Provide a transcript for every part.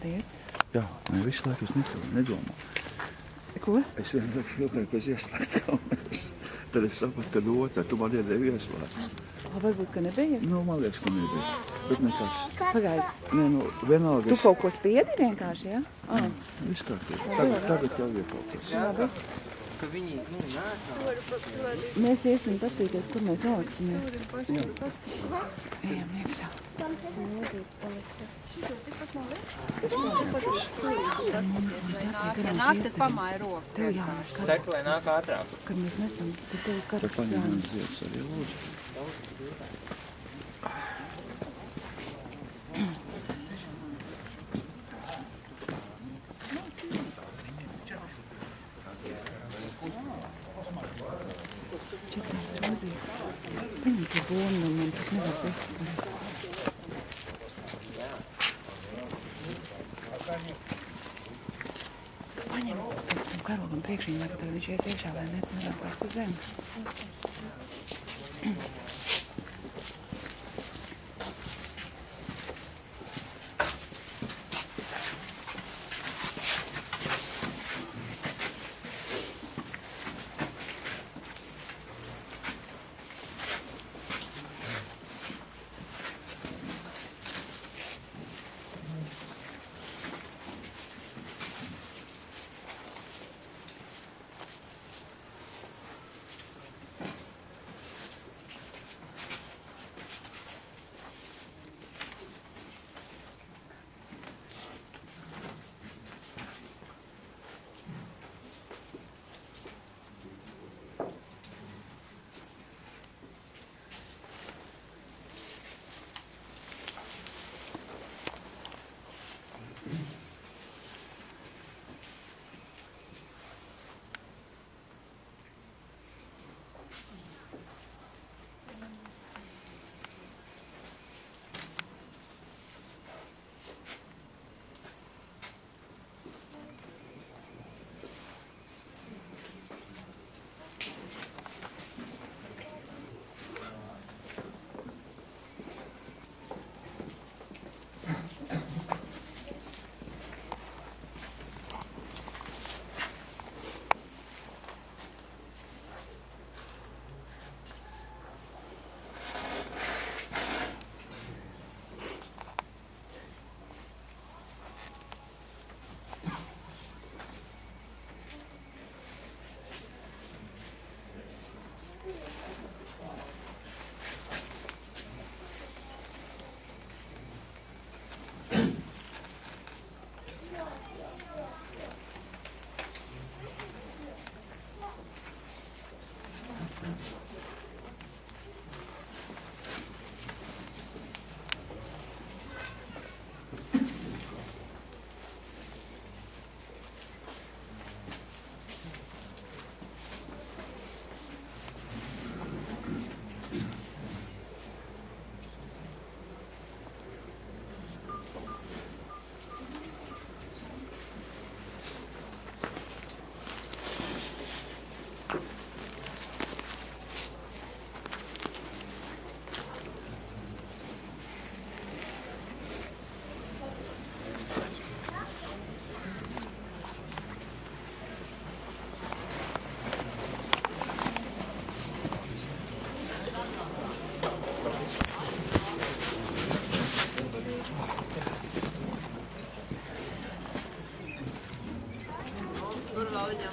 Paldies. Jā, ne visu laiku es nedomāju. nedomā. Ko? Es vienkārši filmēju, ka es ieslēgtu kameras. Tad es sapratu, ka otrā tu man iedevi ieslēgt. Varbūt, ka nebija. Nu, man liekas, ka nebija. Bet nekas. Pagaidi. Nē, nu, vienalga. Tu kaut ko spiedi vienkārši, jā? Ja? Ah, Viss kārtībā. Tagad, tagad jau iepaucās. labi. Ka viņi, nu, nāk. Mēs iesim paskatīties, kur mēs noliksimies. Ejam iekšā. Nāk, tad pamāja roku. Tev jānes, kad, Saka, lai nāk ātrāk. kad mēs nesam. Tad tev karaks paņem man jānes. ziedus arī lūdzu. Bomi no manis, es nevaru bezskarēt. Paņem tam karogam priekšīm, lai tad viņš ies iekšā, lai nevēlās pa zemi.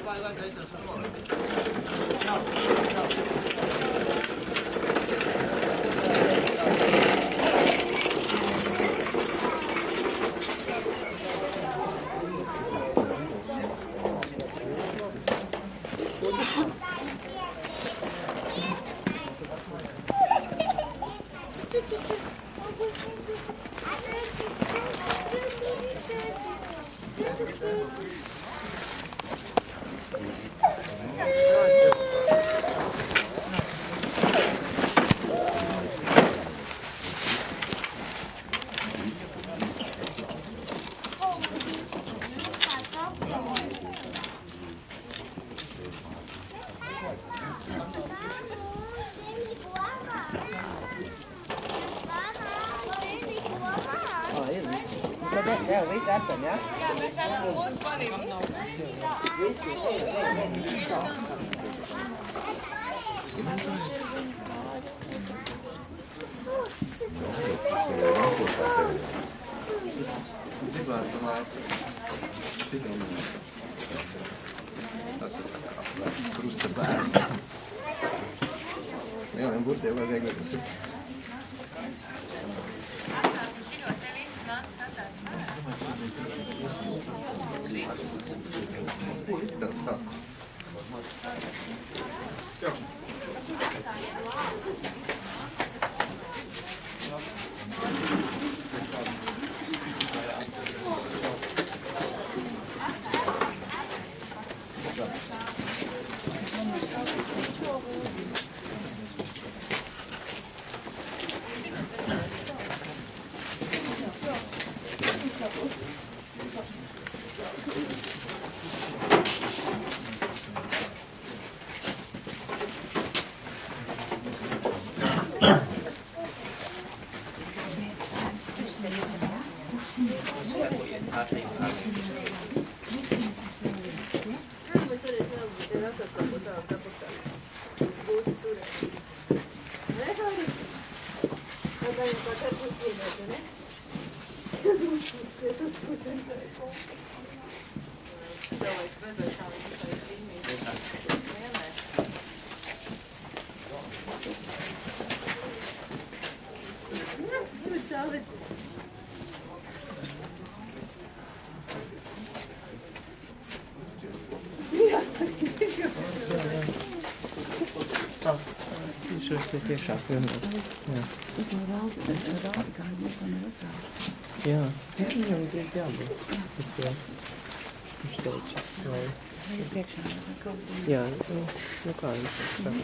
乖乖，可以小声哦。你，你，你，Tad Tev viss esam, ja? Gribētu laiku. Tikai nē. Tas ir tā kā krusta bērns. Lieliem burtiem var viegli tas ir. Все. Tas tā. Viņš ir tie tiešāk vienmēr. Jā. Tas ir raugi, raugi, kā mēs tam vecāki. Jā. Jā, viņam ir jābūt. Par to. Viņš teica, vai... Vai ir priekšā, vai kaut kā. Jā, nu, nu kā viņš saka.